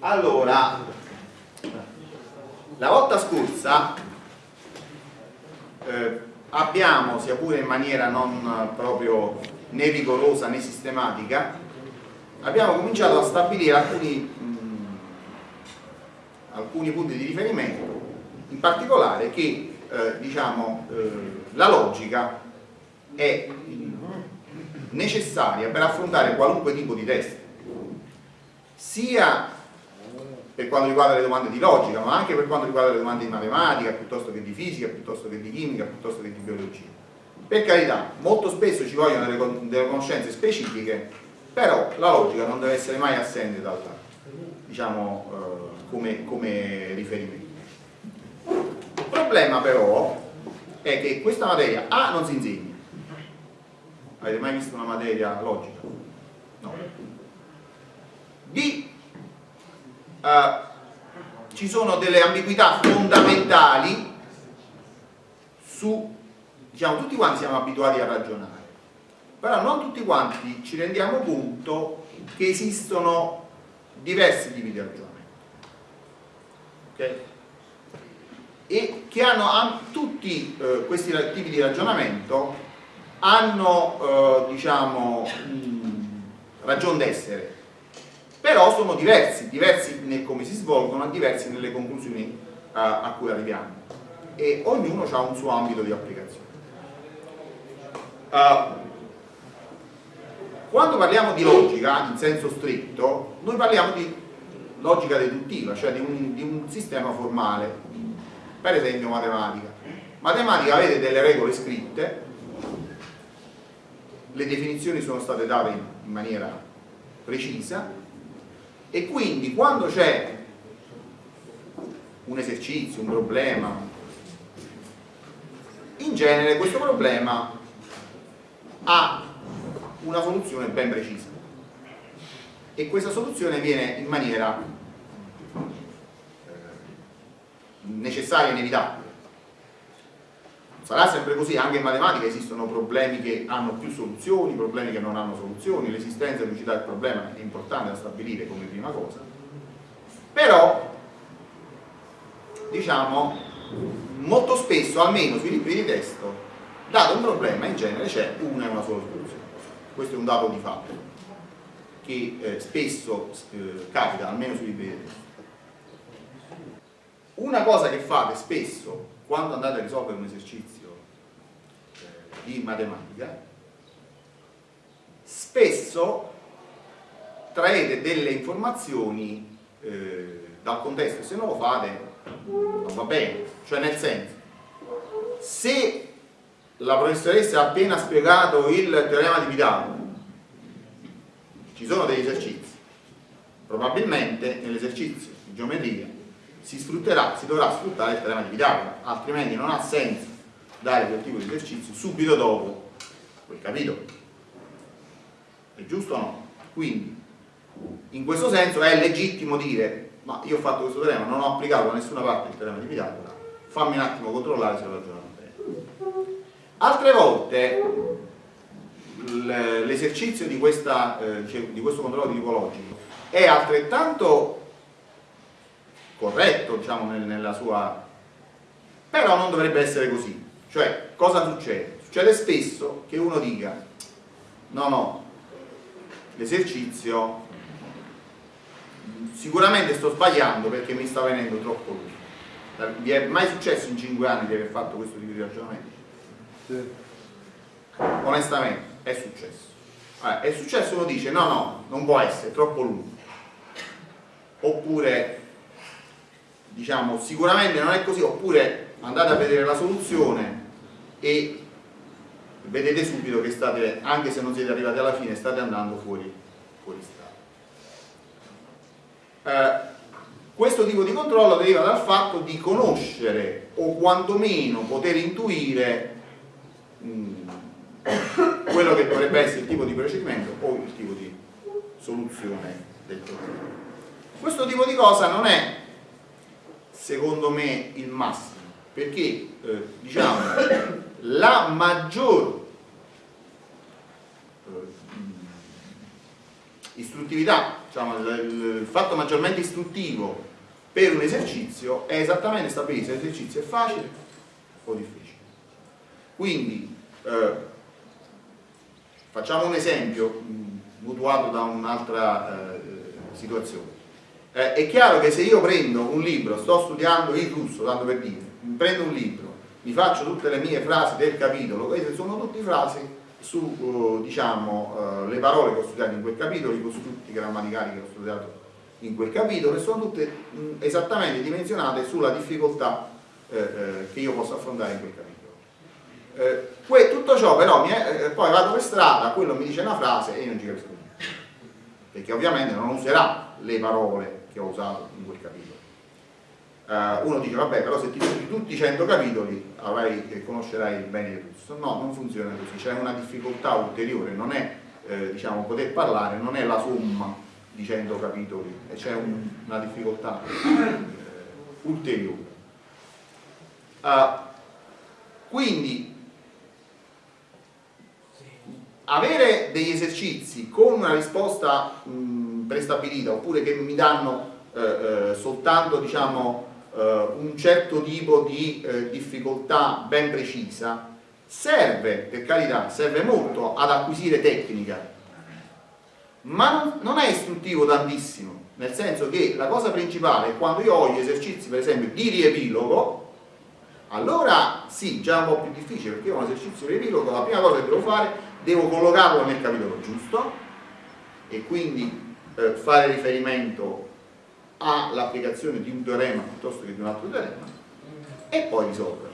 allora la volta scorsa eh, abbiamo sia pure in maniera non proprio né rigorosa né sistematica abbiamo cominciato a stabilire alcuni, mh, alcuni punti di riferimento in particolare che eh, diciamo, eh, la logica è necessaria per affrontare qualunque tipo di test sia per quanto riguarda le domande di logica ma anche per quanto riguarda le domande di matematica piuttosto che di fisica, piuttosto che di chimica piuttosto che di biologia per carità, molto spesso ci vogliono delle, delle conoscenze specifiche però la logica non deve essere mai assente dal, diciamo, eh, come, come riferimento il problema però è che questa materia A non si insegna Avete mai visto una materia logica? No. B. Uh, ci sono delle ambiguità fondamentali su, diciamo, tutti quanti siamo abituati a ragionare, però non tutti quanti ci rendiamo conto che esistono diversi tipi di ragionamento. Okay? E che hanno tutti eh, questi tipi di ragionamento hanno eh, diciamo ragione d'essere però sono diversi, diversi nel come si svolgono e diversi nelle conclusioni eh, a cui arriviamo. E ognuno ha un suo ambito di applicazione. Uh, quando parliamo di logica in senso stretto noi parliamo di logica deduttiva cioè di un, di un sistema formale per esempio matematica. Matematica avete delle regole scritte le definizioni sono state date in maniera precisa e quindi quando c'è un esercizio, un problema, in genere questo problema ha una soluzione ben precisa. E questa soluzione viene in maniera necessaria e inevitabile sarà sempre così, anche in matematica esistono problemi che hanno più soluzioni, problemi che non hanno soluzioni, l'esistenza e l'unicità del problema è importante da stabilire come prima cosa, però diciamo molto spesso, almeno sui libri di testo, dato un problema in genere c'è una e una sola soluzione, questo è un dato di fatto che eh, spesso eh, capita, almeno sui libri di testo. Una cosa che fate spesso quando andate a risolvere un esercizio di matematica, spesso traete delle informazioni eh, dal contesto. Se non lo fate non va bene, cioè nel senso se la professoressa ha appena spiegato il teorema di Pitagora ci sono degli esercizi. Probabilmente nell'esercizio di geometria si sfrutterà, si dovrà sfruttare il teorema di Pitagora altrimenti non ha senso dare quel tipo di esercizio subito dopo quel capitolo. È giusto o no? Quindi, in questo senso è legittimo dire ma io ho fatto questo teorema, non ho applicato da nessuna parte il teorema di Pitagora, fammi un attimo controllare se ho ragionato bene. Altre volte l'esercizio di, eh, di, questo controllo di tipo logico è altrettanto corretto diciamo, nella sua però non dovrebbe essere così cioè, cosa succede? Succede spesso che uno dica no, no, l'esercizio sicuramente sto sbagliando perché mi sta venendo troppo lungo. Vi è mai successo in 5 anni di aver fatto questo tipo di ragionamento? Sì. Onestamente, è successo. Allora, è successo uno dice no, no, non può essere, è troppo lungo. Oppure, diciamo, sicuramente non è così, oppure andate a vedere la soluzione e vedete subito che state, anche se non siete arrivati alla fine, state andando fuori, fuori strada. Eh, questo tipo di controllo deriva dal fatto di conoscere o quantomeno poter intuire mh, mm, quello che dovrebbe essere il tipo di procedimento o il tipo di soluzione del problema. Questo tipo di cosa non è, secondo me, il massimo, perché eh, diciamo la maggior istruttività, diciamo, il, fatto maggiormente istruttivo per un esercizio è esattamente stabilire se l'esercizio è facile o difficile. Quindi eh, facciamo un esempio mh, mutuato da un'altra eh, situazione. Eh, è chiaro che se io prendo un libro, sto studiando il russo, tanto per dire, prendo un libro, mi faccio tutte le mie frasi del capitolo, queste sono tutte frasi su uh, diciamo, uh, le parole che ho studiato in quel capitolo, i costrutti grammaticali che ho studiato in quel capitolo e sono tutte esattamente dimensionate sulla difficoltà eh, eh, che io posso affrontare in quel capitolo. Eh, tutto ciò però è, eh, poi vado per strada, quello mi dice una frase e io non ci capisco niente, perché ovviamente non userà le parole che ho usato in quel capitolo. Uh, uno dice vabbè però se ti studi tutti i 100 capitoli avrai, conoscerai bene il russo no, non funziona così, c'è una difficoltà ulteriore non è eh, diciamo poter parlare, non è la somma di 100 capitoli c'è un, una difficoltà eh, ulteriore. Uh, quindi avere degli esercizi con una risposta mh, prestabilita oppure che mi danno eh, eh soltanto diciamo eh, un certo tipo di eh, difficoltà ben precisa, serve, per carità, serve molto ad acquisire tecnica, ma non, non è istruttivo tantissimo, nel senso che la cosa principale è quando io ho gli esercizi, per esempio, di riepilogo, allora sì, già un po' più difficile, perché io ho un esercizio di riepilogo, la prima cosa che devo fare, devo collocarlo nel capitolo giusto, e quindi eh, fare riferimento all'applicazione di un teorema piuttosto che di un altro teorema e poi risolverlo.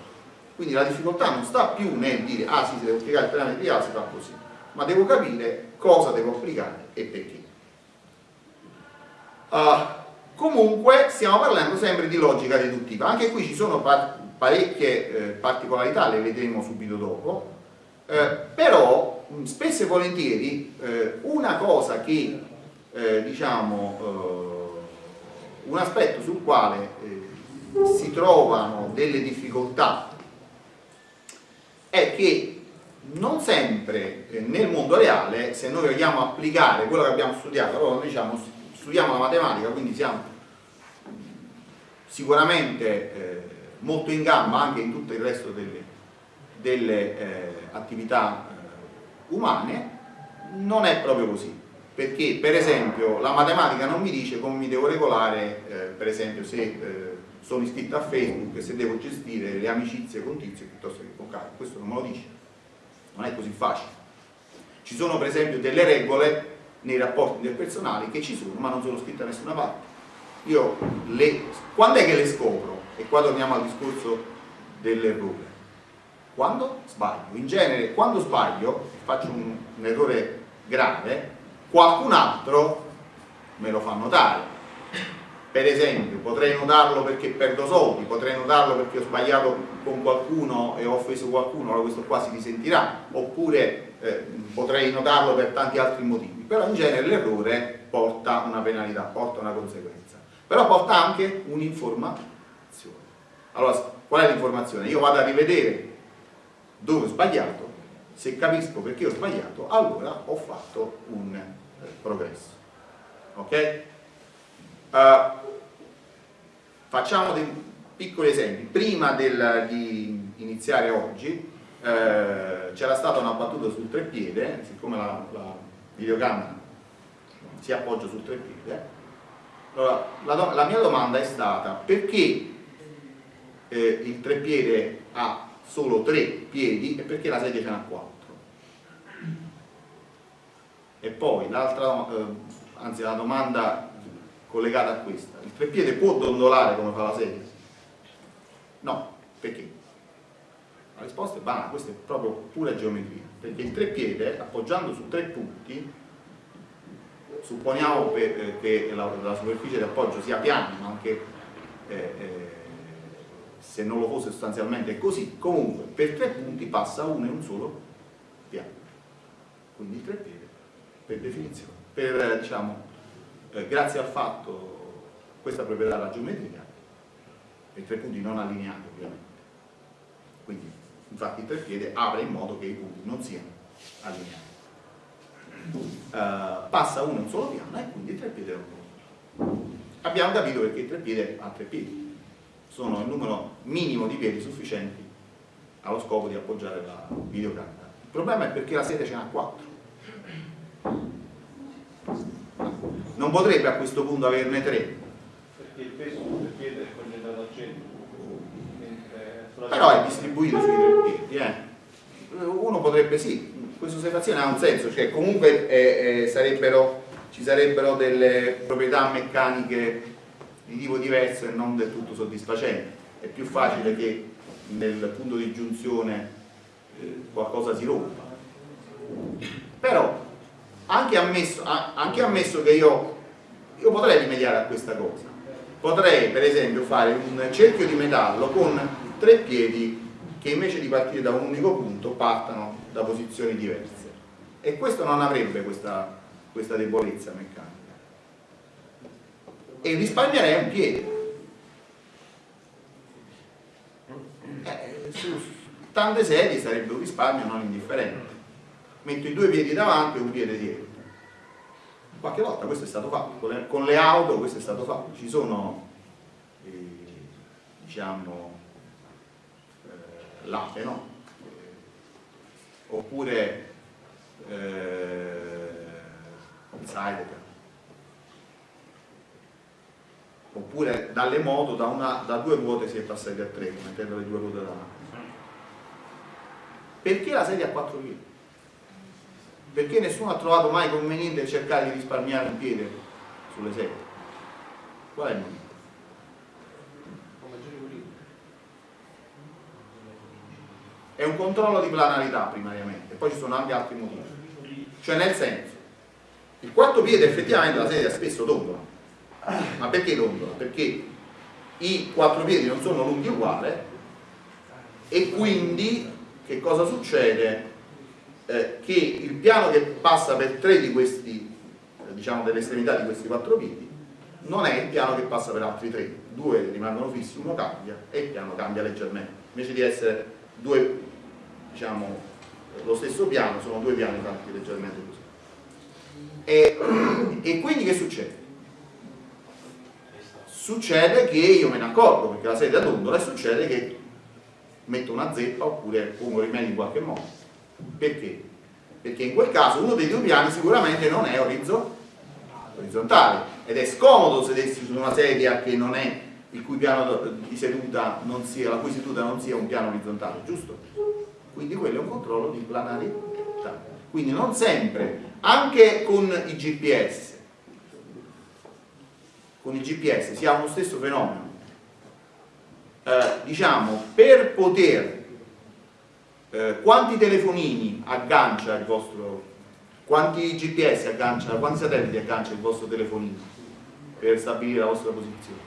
Quindi la difficoltà non sta più nel dire ah sì, se devo applicare il teorema di A si fa così, ma devo capire cosa devo applicare e perché. Uh, comunque stiamo parlando sempre di logica deduttiva, anche qui ci sono par parecchie eh, particolarità, le vedremo subito dopo, eh, però spesso e volentieri eh, una cosa che eh, diciamo eh, un aspetto sul quale eh, si trovano delle difficoltà è che non sempre eh, nel mondo reale, se noi vogliamo applicare quello che abbiamo studiato, allora noi diciamo, studiamo la matematica, quindi siamo sicuramente eh, molto in gamba anche in tutto il resto delle, delle eh, attività eh, umane, non è proprio così perché per esempio la matematica non mi dice come mi devo regolare eh, per esempio se eh, sono iscritto a Facebook e se devo gestire le amicizie con Tizio piuttosto che con Caio, questo non me lo dice. Non è così facile. Ci sono per esempio delle regole nei rapporti interpersonali che ci sono ma non sono scritte da nessuna parte. Io le, quando è che le scopro? e qua torniamo al discorso dell'errore. Quando sbaglio? In genere quando sbaglio faccio un, un errore grave qualcun altro me lo fa notare. Per esempio potrei notarlo perché perdo soldi potrei notarlo perché ho sbagliato con qualcuno e ho offeso qualcuno allora questo qua si risentirà. Oppure eh, potrei notarlo per tanti altri motivi. Però in genere l'errore porta una penalità, porta una conseguenza. Però porta anche un'informazione. Allora qual è l'informazione? io vado a rivedere dove ho sbagliato se capisco perché ho sbagliato, allora ho fatto un eh, progresso. Ok? Uh, facciamo dei piccoli esempi. Prima del, di iniziare oggi eh, c'era stata una battuta sul treppiede, siccome la, la videocamera si appoggia sul treppiede, allora, la, la, mia domanda è stata perché eh, il treppiede ha solo tre piedi e perché la sedia ce n'ha quattro. E poi l'altra, eh, anzi la domanda collegata a questa, il treppiede può dondolare come fa la sedia? No, perché? La risposta è banale, questa è proprio pura geometria, perché il treppiede appoggiando su tre punti, supponiamo eh, che la, la superficie di appoggio sia piana, ma anche eh, eh, se non lo fosse sostanzialmente è così, comunque per tre punti passa uno e un solo piano. Quindi il treppiede, per definizione, per, diciamo, eh, grazie al fatto, questa proprietà della geometria, i tre punti non allineati ovviamente. Quindi, infatti il treppiede apre in modo che i punti non siano allineati. eh, passa uno un solo piano e quindi il treppiede è un Abbiamo capito perché il treppiede ha tre piedi, sono il numero minimo di piedi sufficienti allo scopo di appoggiare la videocamera. Il problema è perché la sede ce n'ha quattro. Non potrebbe a questo punto averne tre. Perché il peso del piede è concentrato al centro. Però è distribuito sui tre piedi. Eh. Uno potrebbe sì, questa osservazione ha un senso, cioè comunque eh, eh, sarebbero, ci sarebbero delle proprietà meccaniche di tipo diverso e non del tutto soddisfacenti. È più facile che nel punto di giunzione eh, qualcosa si rompa. Però, anche ammesso, anche ammesso che io, io potrei rimediare a questa cosa, potrei per esempio fare un cerchio di metallo con tre piedi che invece di partire da un unico punto partano da posizioni diverse e questo non avrebbe questa, questa debolezza meccanica e risparmierei un piede eh, su tante sedie sarebbe un risparmio non indifferente metto i due piedi davanti e un piede dietro qualche volta questo è stato fatto con le, auto questo è stato fatto ci sono eh, diciamo latte, no? Oppure eh, il. Oppure dalle moto da, una, da due ruote si è passati a tre, mettendo le due ruote davanti. Perché la sedia a quattro piedi? Perché nessuno ha trovato mai conveniente cercare di risparmiare un piede sulle sedie? Qual è il motivo? è un controllo di planarità primariamente, poi ci sono anche altri motivi. Cioè nel senso, il quarto piede effettivamente la sedia spesso dondola. Ma perché dondola? Perché i quattro piedi non sono lunghi uguali e quindi che cosa succede? Eh, che il piano che passa per tre di questi, eh, diciamo delle estremità di questi quattro piedi, non è il piano che passa per altri tre. Due rimangono fissi, uno cambia e il piano cambia leggermente. Invece di essere due, diciamo, lo stesso piano, sono due piani fatti leggermente così. E, e quindi che succede? Succede che io me ne accorgo perché la sedia dondola e succede che metto una zeppa oppure pongo rimedio in qualche modo. Perché? Perché in quel caso uno dei due piani sicuramente non è orizzontale ed è scomodo sedersi su una sedia che non è il cui piano di seduta non sia, la cui seduta non sia un piano orizzontale, giusto? Quindi quello è un controllo di planarità. Quindi non sempre, anche con i GPS, con i GPS si ha uno stesso fenomeno. Eh, diciamo, per poter eh, quanti telefonini aggancia il vostro quanti GPS aggancia, quanti satelliti aggancia il vostro telefonino per stabilire la vostra posizione?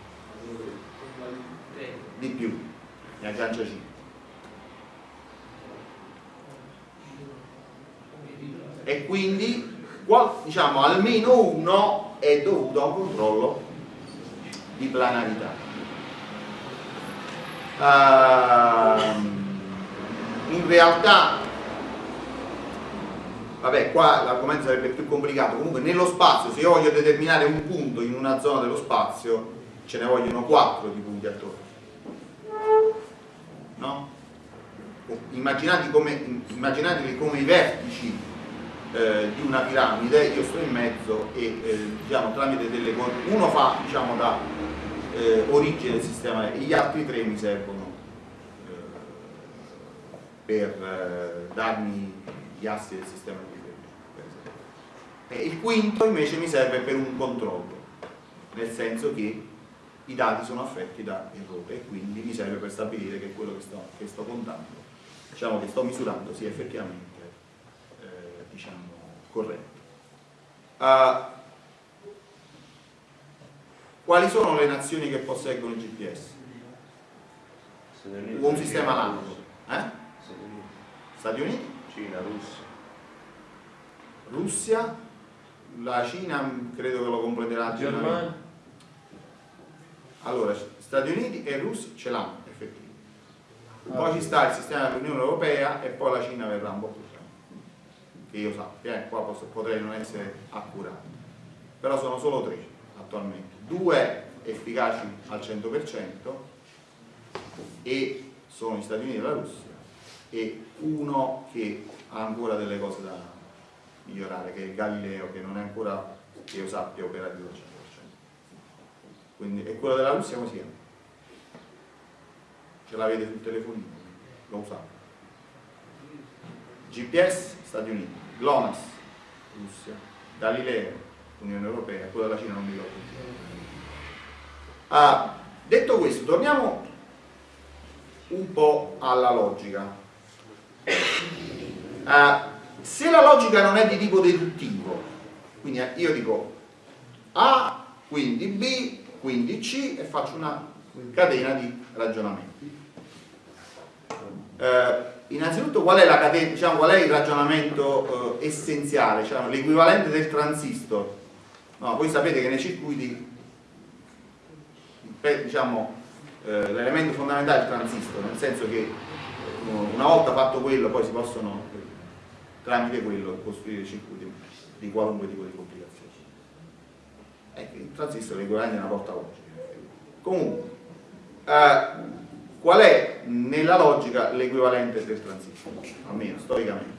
di più, ne aggancia 5. E quindi diciamo almeno uno è dovuto a un controllo di planarità. Uh, in realtà vabbè qua l'argomento sarebbe più complicato comunque nello spazio se io voglio determinare un punto in una zona dello spazio ce ne vogliono quattro di punti attorno no? Immaginate come, immaginatevi come i vertici eh, di una piramide, io sto in mezzo e eh, diciamo, tramite delle cose, uno fa diciamo, da eh, origine del sistema e gli altri tre mi servono eh, per eh, darmi gli assi del sistema di riferimento. Il quinto invece mi serve per un controllo, nel senso che i dati sono affetti da errore e quindi mi serve per stabilire che quello che sto, che sto contando, diciamo che sto misurando sia effettivamente corretto. Uh, quali sono le nazioni che posseggono il GPS? Un sistema analogo. Eh? Stati Uniti? Cina, Russia. Russia, la Cina credo che lo completerà Germania. Allora, Stati Uniti e Russia ce l'hanno effettivamente. Poi ci sta il sistema dell'Unione Europea e poi la Cina verrà un po' più che io sappia, eh, qua posso, potrei non essere accurato, però sono solo tre attualmente, due efficaci al 100% e sono gli Stati Uniti e la Russia e uno che ha ancora delle cose da migliorare, che è Galileo, che non è ancora, che io sappia, operativo al 100%. Quindi, e quello della Russia come si chiama? Ce l'avete sul telefonino, lo usate. GPS, Stati Uniti, GLONASS, Russia, Galileo, Unione Europea, quello della Cina non mi ricordo. Ah, detto questo, torniamo un po' alla logica. Ah, se la logica non è di tipo deduttivo, quindi io dico A, quindi B, quindi C e faccio una catena di ragionamenti. Eh, innanzitutto qual è, catena, diciamo, qual è, il ragionamento eh, essenziale, cioè, l'equivalente del transistor? No, voi sapete che nei circuiti diciamo, eh, l'elemento fondamentale è il transistor, nel senso che eh, una volta fatto quello poi si possono tramite quello costruire circuiti di qualunque tipo di complicazione. Ecco, il transistor è l'equivalente di una porta logica. Comunque, eh, qual è nella logica l'equivalente del transistor? Almeno storicamente.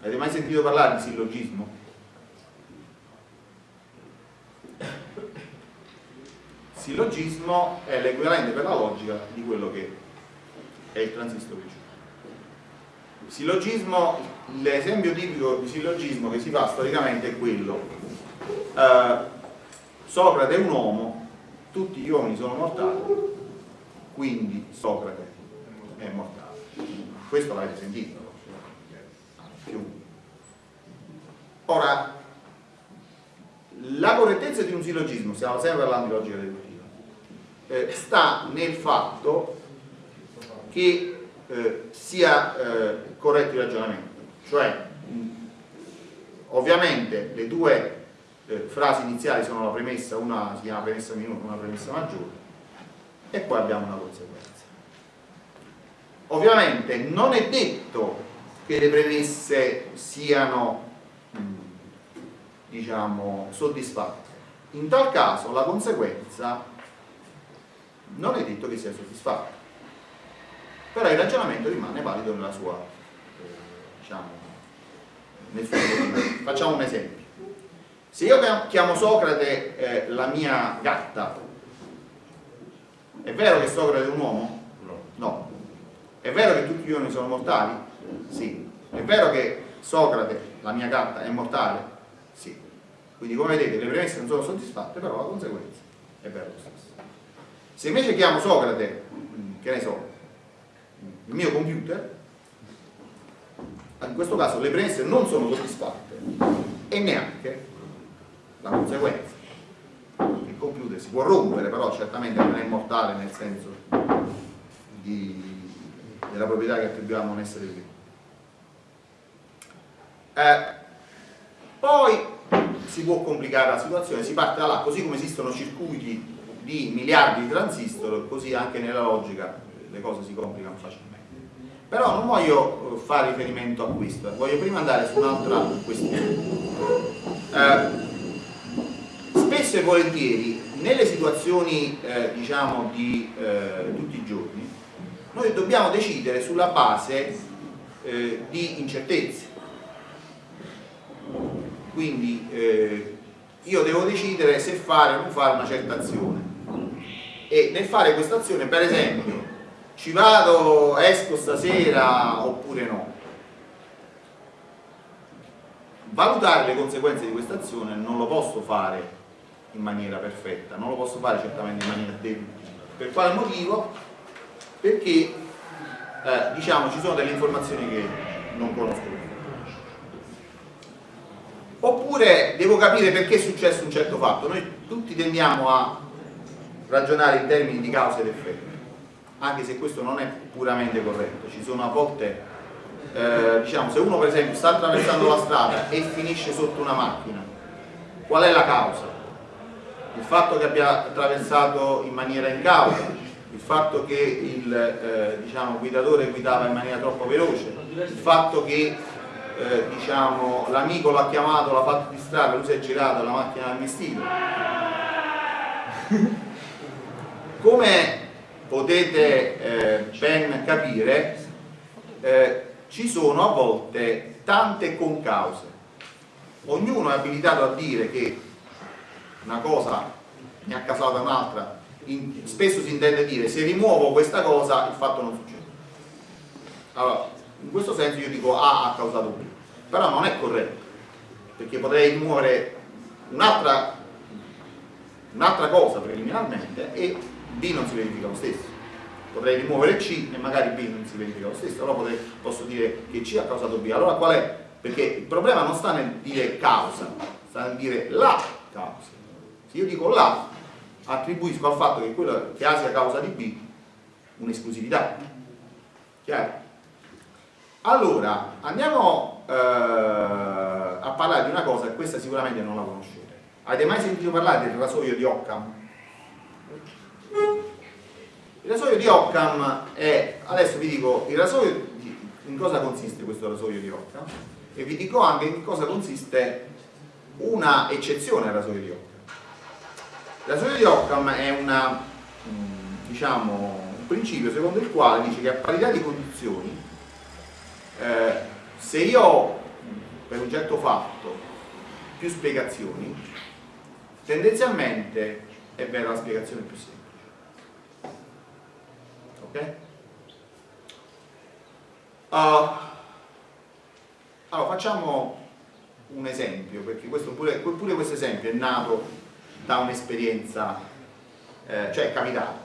Avete mai sentito parlare di sillogismo? Sillogismo è l'equivalente per la logica di quello che è il transistor. Sillogismo, l'esempio tipico di sillogismo che si fa storicamente è quello. Eh, Socrate è un uomo, tutti gli uomini sono mortali, quindi Socrate è mortale. Questo l'avete sentito? Ora, la correttezza di un sillogismo, stiamo sempre parlando di logica deduttiva, eh, sta nel fatto che eh, sia eh, corretto il ragionamento. Cioè, ovviamente le due eh, frasi iniziali sono la premessa, una si chiama premessa minore, una premessa maggiore, e poi abbiamo una conseguenza. Ovviamente non è detto che le premesse siano diciamo, soddisfatte. In tal caso la conseguenza non è detto che sia soddisfatta, però il ragionamento rimane valido nella sua, eh, diciamo, nel suo. Facciamo un esempio. Se io chiamo Socrate eh, la mia gatta, è vero che Socrate è un uomo? No. no. È vero che tutti gli uomini sono mortali? Sì. È vero che Socrate, la mia gatta, è mortale? Sì. Quindi come vedete le premesse non sono soddisfatte, però la conseguenza è vera lo stesso. Se invece chiamo Socrate, che ne so, il mio computer, in questo caso le premesse non sono soddisfatte e neanche la conseguenza. Il computer si può rompere, però certamente non è mortale nel senso di, della proprietà che attribuiamo a un essere vivo. Eh, poi si può complicare la situazione, si parte da là, così come esistono circuiti di miliardi di transistor, così anche nella logica le cose si complicano facilmente. Però non voglio eh, fare riferimento a questo, voglio prima andare su un'altra questione. Eh, spesso e volentieri nelle situazioni eh, diciamo di eh, tutti i giorni noi dobbiamo decidere sulla base eh, di incertezze. Quindi eh, io devo decidere se fare o non fare una certa azione. E nel fare questa azione per esempio ci vado, esco stasera oppure no? Valutare le conseguenze di questa azione non lo posso fare in maniera perfetta. Non lo posso fare certamente in maniera deduttiva per quale motivo? perché eh, diciamo ci sono delle informazioni che non conosco oppure devo capire perché è successo un certo fatto. Noi tutti tendiamo a ragionare in termini di causa ed effetto anche se questo non è puramente corretto. Ci sono a volte eh, diciamo se uno per esempio sta attraversando la strada e finisce sotto una macchina qual è la causa? Il fatto che abbia attraversato in maniera incauta il fatto che il eh, diciamo, guidatore guidava in maniera troppo veloce il fatto che eh, diciamo, l'amico l'ha chiamato, l'ha fatto distrarre, lui si è girato, la macchina ha vestito. Come potete eh, ben capire, eh, ci sono a volte tante concause. Ognuno è abilitato a dire che una cosa mi ha causato un'altra, spesso si intende dire se rimuovo questa cosa il fatto non succede. Allora, in questo senso io dico A ha causato B, però non è corretto, perché potrei rimuovere un'altra un cosa preliminarmente e B non si verifica lo stesso. Potrei rimuovere C e magari B non si verifica lo stesso, allora potrei, posso dire che C ha causato B. Allora qual è? Perché il problema non sta nel dire causa, sta nel dire la causa. Se io dico la, attribuisco al fatto che quello che A sia causa di B un'esclusività. Chiaro? Allora, andiamo eh, a parlare di una cosa e questa sicuramente non la conoscete. Avete mai sentito parlare del rasoio di Occam? Il rasoio di Occam è, adesso vi dico, il rasoio di, in cosa consiste questo rasoio di Occam e vi dico anche in cosa consiste una eccezione al rasoio di Occam. Il rasoio di Occam è una, mm, diciamo, un principio secondo il quale dice che a parità di condizioni eh, se io ho per un certo fatto più spiegazioni tendenzialmente è vera la spiegazione più semplice ok? Uh, allora facciamo un esempio perché questo pure, pure questo esempio è nato da un'esperienza eh, cioè è capitato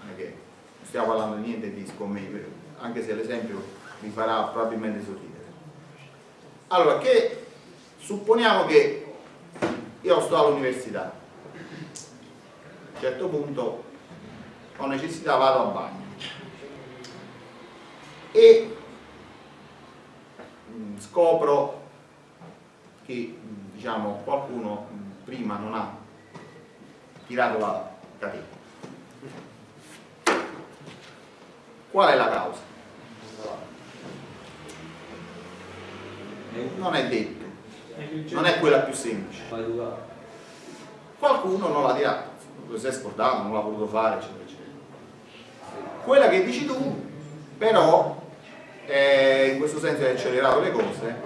non, è che stiamo parlando di niente di scommesse anche se l'esempio vi farà probabilmente sorridere. Allora, che supponiamo che io sto all'università, a un certo punto ho necessità, vado al bagno. E mm, scopro che mm, diciamo, qualcuno mm, prima non ha tirato la catena. Qual è la causa? non è detto, non è quella più semplice. Qualcuno non l'ha tirato, si è scordato, non l'ha voluto fare, eccetera, eccetera. Quella che dici tu, però, eh, in questo senso hai accelerato le cose,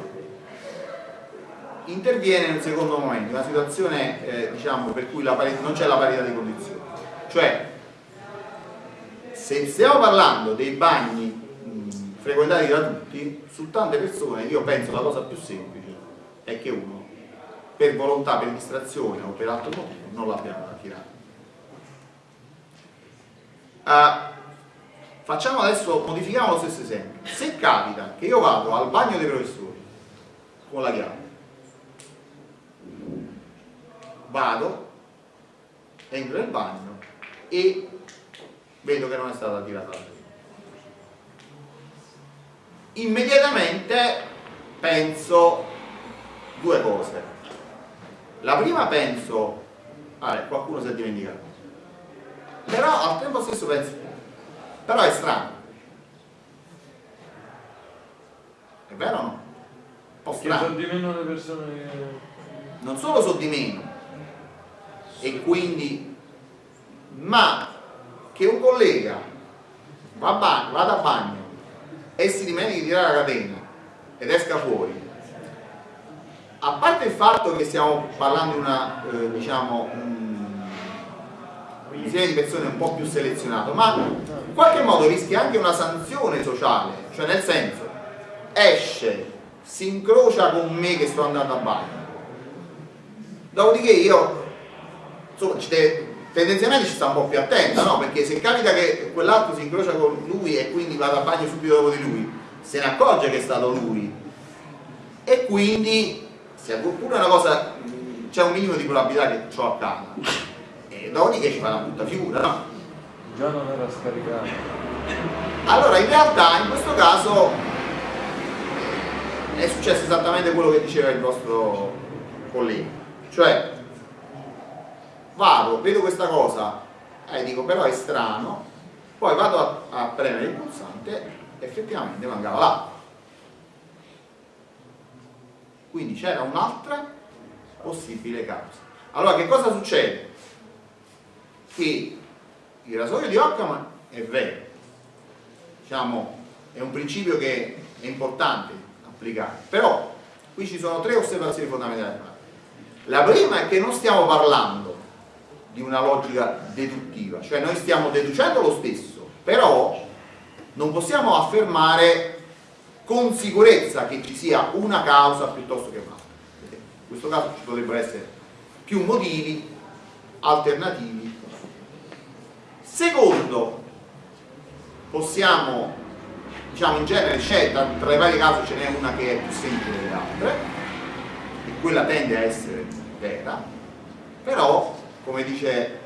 interviene in un secondo momento, una situazione eh, diciamo, per cui non c'è la parità di condizioni. Cioè, se stiamo parlando dei bagni frequentati da tutti, su tante persone io penso la cosa più semplice è che uno per volontà, per distrazione o per altro motivo non l'abbia tirato. Uh, facciamo adesso, modifichiamo lo stesso esempio. Se capita che io vado al bagno dei professori con la chiave, vado, entro nel bagno e vedo che non è stata tirata la immediatamente penso due cose. La prima penso, ah, qualcuno si è dimenticato, però al tempo stesso penso, però è strano. È vero o no? Un po' strano. Sono di meno le persone Non solo sono di meno, e quindi, ma che un collega va bagno, vada a bagno e si dimentichi di tirare la catena ed esca fuori. A parte il fatto che stiamo parlando di una eh, diciamo un insieme di persone un po' più selezionato ma in qualche modo rischia anche una sanzione sociale cioè nel senso esce si incrocia con me che sto andando a bagno dopodiché io insomma tendenzialmente ci sta un po' più attenta, no? Perché se capita che quell'altro si incrocia con lui e quindi va a bagno subito dopo di lui, se ne accorge che è stato lui. E quindi, se pure una cosa, c'è un minimo di probabilità che ciò accada. E dopodiché ci fa una brutta figura, no? Già non era scaricato. Allora, in realtà, in questo caso, è successo esattamente quello che diceva il vostro collega. Cioè, vado, vedo questa cosa e dico però è strano, poi vado a, a premere il pulsante effettivamente mancava là. quindi c'era un'altra possibile causa. Allora che cosa succede? che il rasoio di Occam è vero. Diciamo è un principio che è importante applicare. Però qui ci sono tre osservazioni fondamentali la prima è che non stiamo parlando di una logica deduttiva cioè noi stiamo deducendo lo stesso però non possiamo affermare con sicurezza che ci sia una causa piuttosto che un'altra. In questo caso ci potrebbero essere più motivi alternativi. Secondo, possiamo, diciamo in genere, scelta, tra i vari casi ce n'è una che è più semplice delle altre, quella tende a essere vera, però, come dice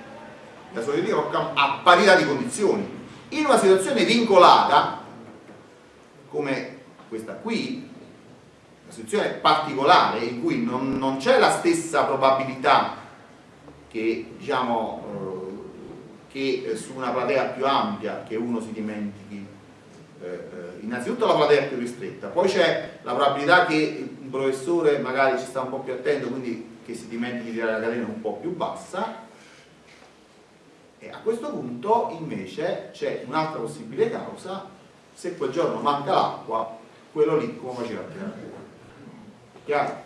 la solidità a parità di condizioni. In una situazione vincolata, come questa qui, una situazione particolare in cui non, non c'è la stessa probabilità che, diciamo, eh, che su una platea più ampia che uno si dimentichi eh, eh innanzitutto la platea più ristretta, poi c'è la probabilità che professore magari ci sta un po' più attento, quindi che si dimentichi di tirare la catena un po' più bassa, e a questo punto invece c'è un'altra possibile causa, se quel giorno manca l'acqua, quello lì come faceva a tirare chiaro?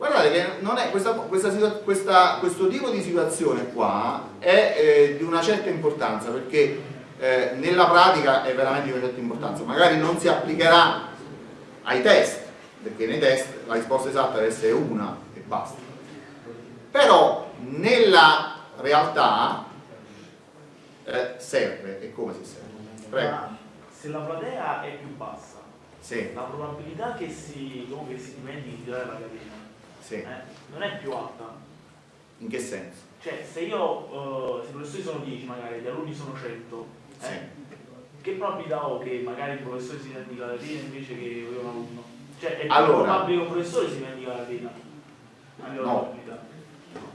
guardate che non è questa, questa, questa, questo tipo di situazione qua è eh, di una certa importanza perché eh, nella pratica è veramente di una certa importanza. Magari non si applicherà ai test perché nei test la risposta esatta deve essere una e basta però nella realtà eh, serve e come si serve prego se la platea è più bassa, sì. la probabilità che si, che si dimentichi di tirare la catena sì. eh, non è più alta. In che senso? Cioè, se io, uh, se i professori sono 10 magari, gli alunni sono 100, eh, sì. che probabilità ho che magari il professore si dimentica la catena invece che un alunno? Cioè, è allora, probabile un professore si dimentica la catena? No.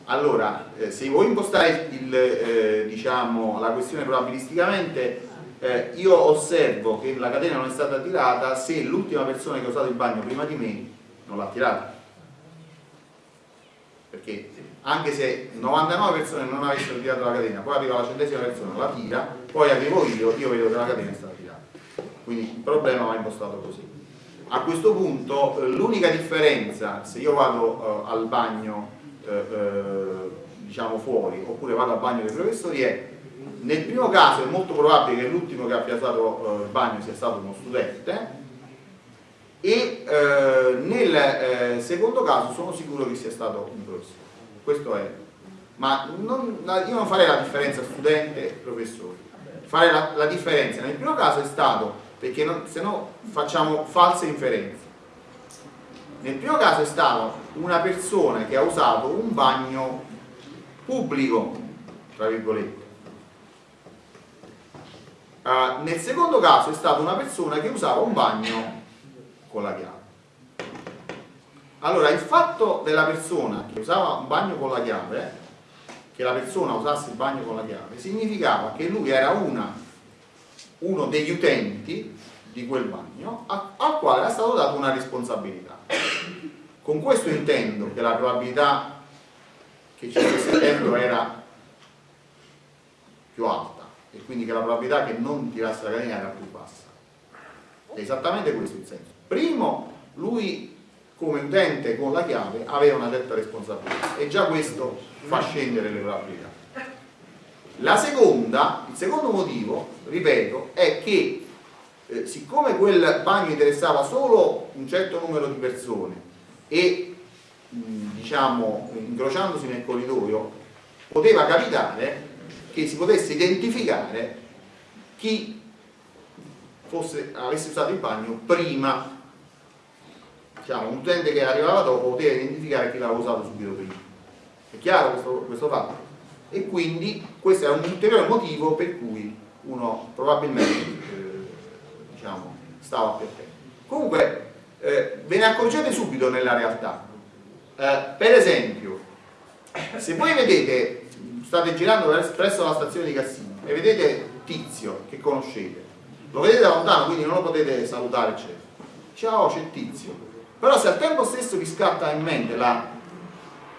Allora, eh, se vuoi impostare il, eh, diciamo, la questione probabilisticamente, eh, io osservo che la catena non è stata tirata se l'ultima persona che ha usato il bagno prima di me non l'ha tirata. Perché anche se 99 persone non avessero tirato la catena poi arriva la centesima persona, la tira poi arrivo io, io vedo che la catena è stata tirata. Quindi il problema va impostato così a questo punto eh, l'unica differenza se io vado uh, al bagno uh, uh, diciamo fuori oppure vado al bagno dei professori è nel primo caso è molto probabile che l'ultimo che abbia usato eh, il bagno sia stato uno studente e eh, nel eh, secondo caso sono sicuro che sia stato un professore. Questo è. Ma non, io non farei la differenza studente e professore. Farei la, la differenza nel primo caso è stato perché non, se no facciamo false inferenze. Nel primo caso è stata una persona che ha usato un bagno pubblico, tra virgolette Uh, nel secondo caso è stata una persona che usava un bagno con la chiave. Allora, il fatto della persona che usava un bagno con la chiave, che la persona usasse il bagno con la chiave, significava che lui era una, uno degli utenti di quel bagno al quale era stato dato una responsabilità. Con questo intendo che la probabilità che ci fosse dentro era più alta e quindi che la probabilità che non tirasse la catena era più bassa. È esattamente questo il senso. Primo, lui come utente con la chiave aveva una certa responsabilità e già questo fa scendere le probabilità. La seconda, il secondo motivo, ripeto, è che eh, siccome quel bagno interessava solo un certo numero di persone e mh, diciamo incrociandosi nel corridoio poteva capitare che si potesse identificare chi fosse, avesse usato il bagno prima diciamo, un utente che arrivava dopo poteva identificare chi l'aveva usato subito prima è chiaro questo, questo fatto? E quindi questo è un ulteriore motivo per cui uno probabilmente eh, diciamo, stava più attento comunque eh, ve ne accorgete subito nella realtà. Eh, per esempio se voi vedete state girando presso la stazione di Cassino e vedete Tizio che conoscete lo vedete da lontano quindi non lo potete salutare eccetera. Ciao c'è Tizio. Però se al tempo stesso vi scatta in mente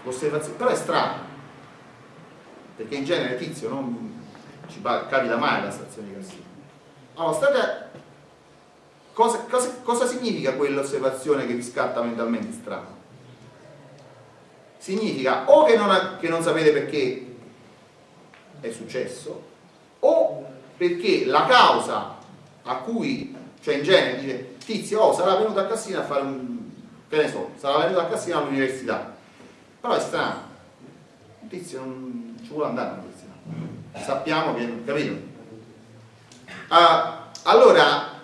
l'osservazione però è strano perché in genere tizio non ci capita mai alla stazione di Cassino allora state cosa, cosa, cosa significa quell'osservazione che vi scatta mentalmente? Strano? significa o che non, che non sapete perché è successo o perché la causa a cui cioè in genere dice tizio oh sarà venuto a Cassino a fare un che ne so, sarà venuto a Cassino all'università. Però è strano. Tizio non ci vuole andare all'università sappiamo che, capito? Uh, allora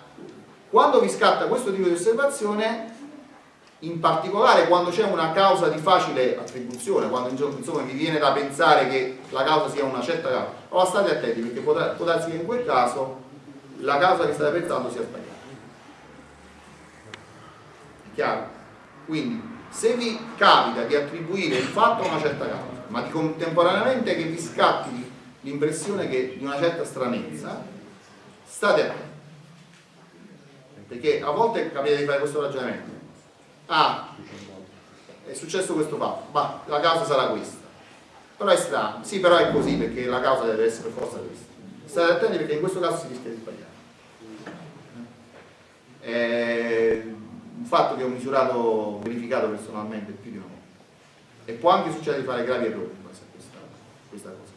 quando vi scatta questo tipo di osservazione in particolare quando c'è una causa di facile attribuzione, quando insomma vi viene da pensare che la causa sia una certa causa, allora state attenti perché può, darsi che in quel caso la causa che state pensando sia sbagliata. È chiaro? Quindi, se vi capita di attribuire il fatto a una certa causa, ma di contemporaneamente che vi scatti l'impressione di una certa stranezza, state attenti. Perché a volte capita di fare questo ragionamento. Ah, è successo questo fatto, ma la causa sarà questa. Però è strano, sì però è così perché la causa deve essere per forza questa. State attenti perché in questo caso si rischia di sbagliare. È un fatto che ho misurato, verificato personalmente più di una. E può anche succedere di fare gravi errori in base a questa, questa cosa.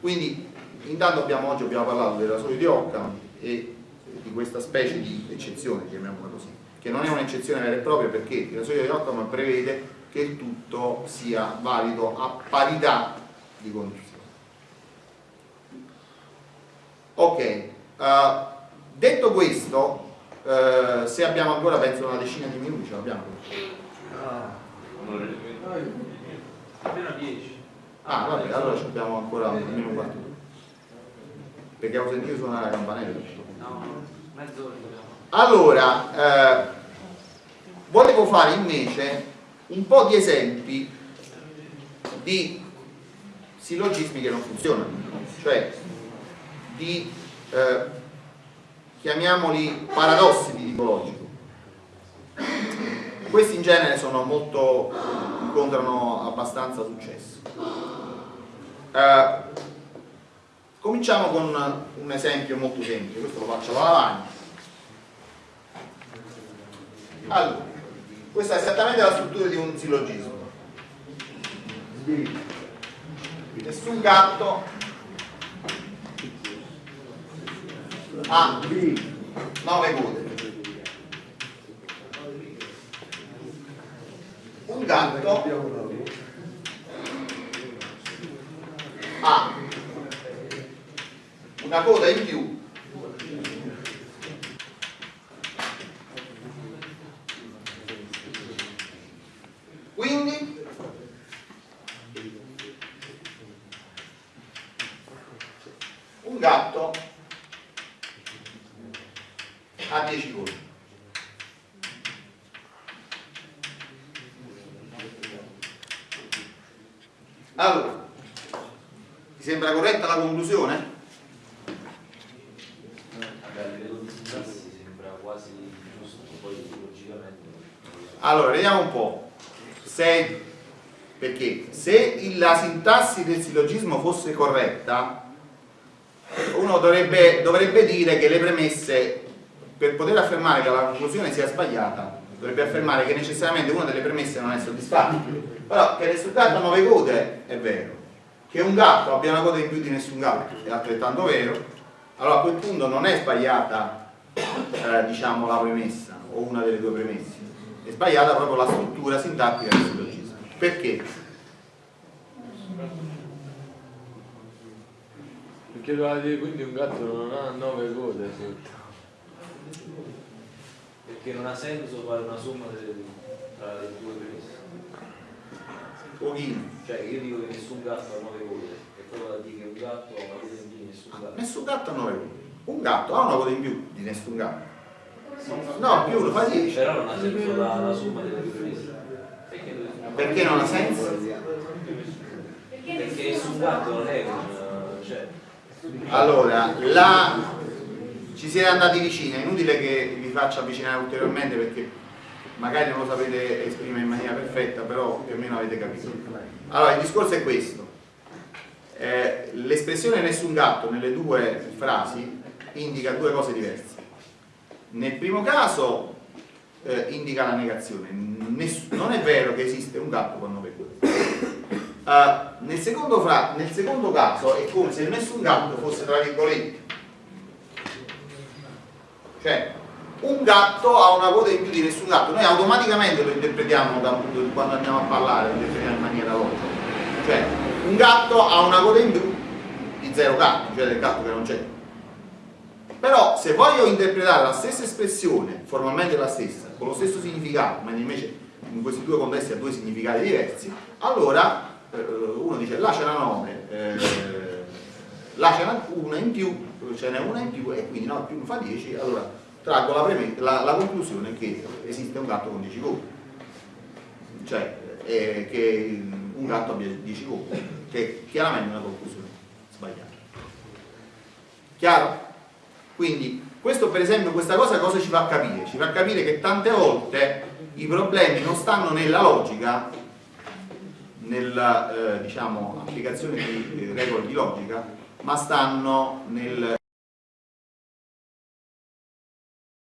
Quindi intanto abbiamo, oggi abbiamo parlato della rasoio di Occam e di questa specie di eccezione, chiamiamola così, che non è un'eccezione vera e propria perché il rasoio di Occam prevede che il tutto sia valido a parità di condizioni. Ok, uh, detto questo, uh, se abbiamo ancora penso una decina di minuti, ce l'abbiamo. Ah, almeno 10. Ah, vabbè, allora abbiamo ancora almeno un quarto. Perché ho sentito suonare la campanella. No, mezz'ora Allora, eh, volevo fare invece un po' di esempi di sillogismi che non funzionano, cioè di, eh, chiamiamoli paradossi di tipo logico. Questi in genere sono molto, incontrano abbastanza successo. Eh, cominciamo con un esempio molto semplice, questo lo faccio alla lavagna. Allora, questa è esattamente la struttura di un sillogismo. Nessun gatto ha nove code. Un gatto. Ha una coda in più quindi un gatto ha 10 code allora ti sembra corretta la conclusione? Allora, vediamo un po'. Se, perché se la sintassi del sillogismo fosse corretta, uno dovrebbe, dovrebbe dire che le premesse, per poter affermare che la conclusione sia sbagliata, dovrebbe affermare che necessariamente una delle premesse non è soddisfatta. Però che il risultato a 9 code è vero che un gatto abbia una coda in più di nessun gatto è altrettanto vero, allora a quel punto non è sbagliata eh, diciamo, la premessa o una delle due premesse, è sbagliata proprio la struttura sintattica del sillogismo. Perché? Perché doveva dire quindi un gatto non ha nove code Perché non ha senso fare una somma delle, tra le due premesse. Pochino. Cioè io dico che nessun gatto ha nove code, e poi vado a dire che un gatto ha una coda in più di nessun gatto. Nessun gatto ha 9 code. Un gatto ha una coda in più di nessun gatto. No, più lo fa 10. Però non ha senso la, la somma delle due premesse. Perché, Perché non ha senso? perché nessun gatto non è un... Cioè, Allora, la... ci siete andati vicini, è inutile che vi faccia avvicinare ulteriormente perché magari non lo sapete esprimere in maniera perfetta, però più o meno avete capito. Allora, il discorso è questo. Eh, l'espressione nessun gatto nelle due frasi indica due cose diverse. Nel primo caso eh, indica la negazione, Ness non è vero che esiste un gatto con nove code. Uh, nel, secondo nel secondo caso è come se nessun gatto fosse tra virgolette. Cioè, un gatto ha una coda in più di nessun gatto, noi automaticamente lo interpretiamo da, quando andiamo a parlare, lo interpretiamo in maniera logica. Cioè, un gatto ha una coda in più di zero gatti, cioè del gatto che non c'è. Però se voglio interpretare la stessa espressione, formalmente la stessa, con lo stesso significato, ma invece in questi due contesti ha due significati diversi, allora uno dice là c'è una 9, eh, là c'è una in più, ce n'è una in più e quindi 9 più fa 10, allora traggo la, la, la, conclusione che esiste un gatto con 10 copie cioè eh, che un gatto abbia 10 copie che è chiaramente una conclusione sbagliata chiaro? quindi questo per esempio questa cosa cosa ci fa capire? ci fa capire che tante volte i problemi non stanno nella logica nella eh, diciamo, applicazione di regole di logica ma stanno nel